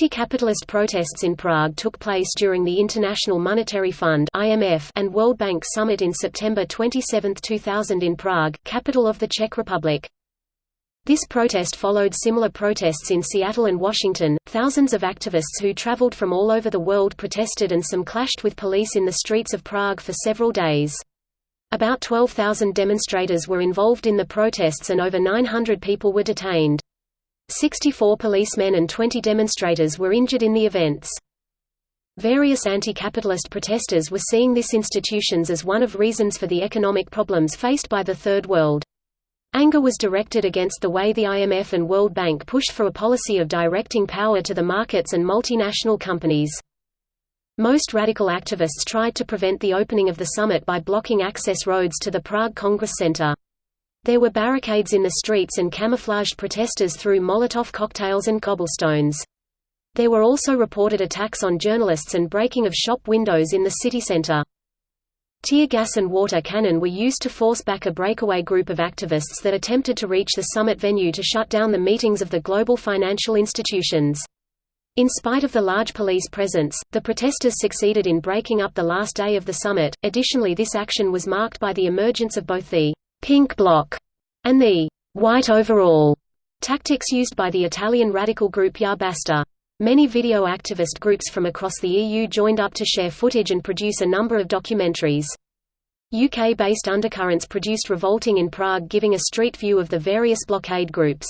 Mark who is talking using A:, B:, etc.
A: Anti-capitalist protests in Prague took place during the International Monetary Fund (IMF) and World Bank Summit in September 27, 2000 in Prague, capital of the Czech Republic. This protest followed similar protests in Seattle and Washington. Thousands of activists who traveled from all over the world protested and some clashed with police in the streets of Prague for several days. About 12,000 demonstrators were involved in the protests and over 900 people were detained. 64 policemen and 20 demonstrators were injured in the events. Various anti-capitalist protesters were seeing this institutions as one of reasons for the economic problems faced by the Third World. Anger was directed against the way the IMF and World Bank pushed for a policy of directing power to the markets and multinational companies. Most radical activists tried to prevent the opening of the summit by blocking access roads to the Prague Congress Center. There were barricades in the streets and camouflaged protesters threw Molotov cocktails and cobblestones. There were also reported attacks on journalists and breaking of shop windows in the city center. Tear gas and water cannon were used to force back a breakaway group of activists that attempted to reach the summit venue to shut down the meetings of the global financial institutions. In spite of the large police presence, the protesters succeeded in breaking up the last day of the summit. Additionally, this action was marked by the emergence of both the pink bloc, and the white overall tactics used by the Italian radical group Ya Basta. Many video activist groups from across the EU joined up to share footage and produce a number of documentaries. UK-based Undercurrents produced Revolting in Prague giving a street view of the various blockade groups.